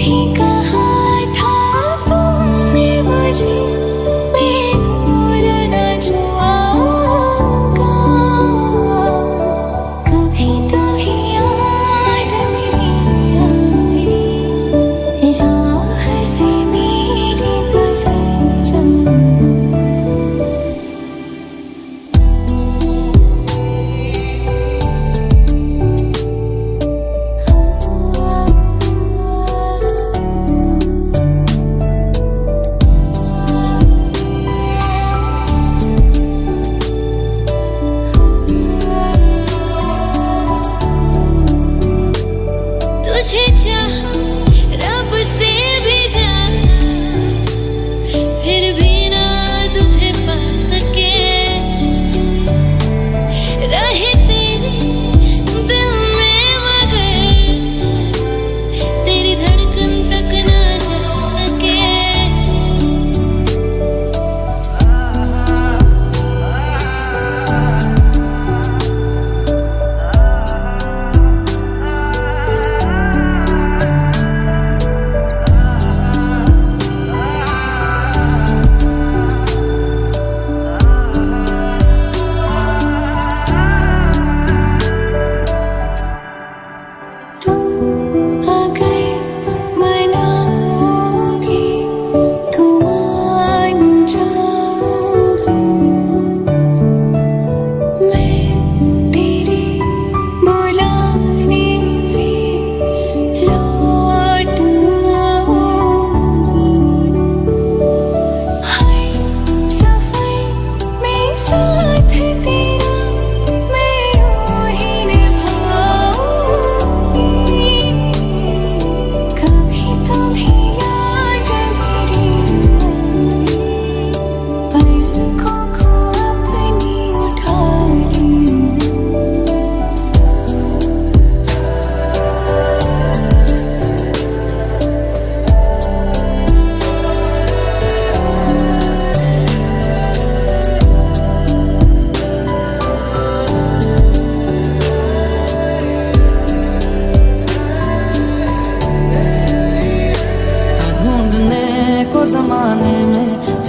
一个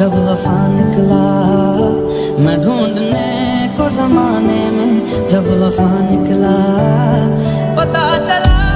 जब वफा निकला मैं ढूँढने को जमाने में जब वफा निकला पता चला